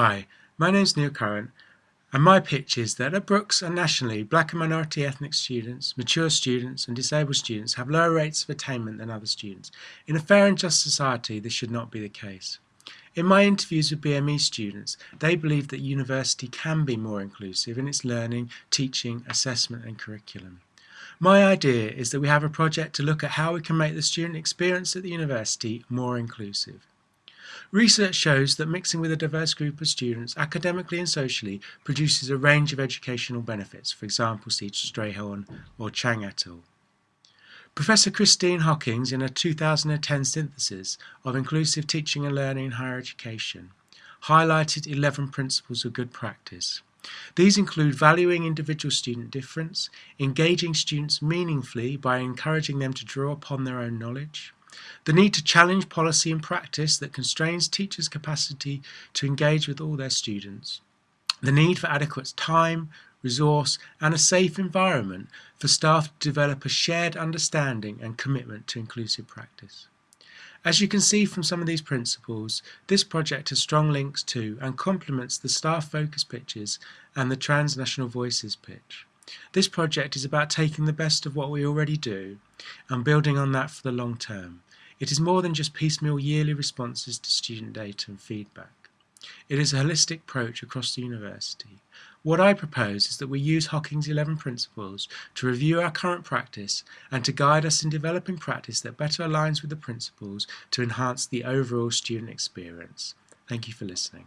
Hi, my name is Neil Currant, and my pitch is that at Brookes and nationally, black and minority ethnic students, mature students, and disabled students have lower rates of attainment than other students. In a fair and just society, this should not be the case. In my interviews with BME students, they believe that university can be more inclusive in its learning, teaching, assessment, and curriculum. My idea is that we have a project to look at how we can make the student experience at the university more inclusive. Research shows that mixing with a diverse group of students academically and socially produces a range of educational benefits, for example, see Strayhorn or Chang et al. Professor Christine Hockings, in a 2010 synthesis of inclusive teaching and learning in higher education, highlighted 11 principles of good practice. These include valuing individual student difference, engaging students meaningfully by encouraging them to draw upon their own knowledge, the need to challenge policy and practice that constrains teachers' capacity to engage with all their students. The need for adequate time, resource and a safe environment for staff to develop a shared understanding and commitment to inclusive practice. As you can see from some of these principles, this project has strong links to and complements the staff focus pitches and the transnational voices pitch. This project is about taking the best of what we already do and building on that for the long term. It is more than just piecemeal yearly responses to student data and feedback. It is a holistic approach across the university. What I propose is that we use Hockings' 11 principles to review our current practice and to guide us in developing practice that better aligns with the principles to enhance the overall student experience. Thank you for listening.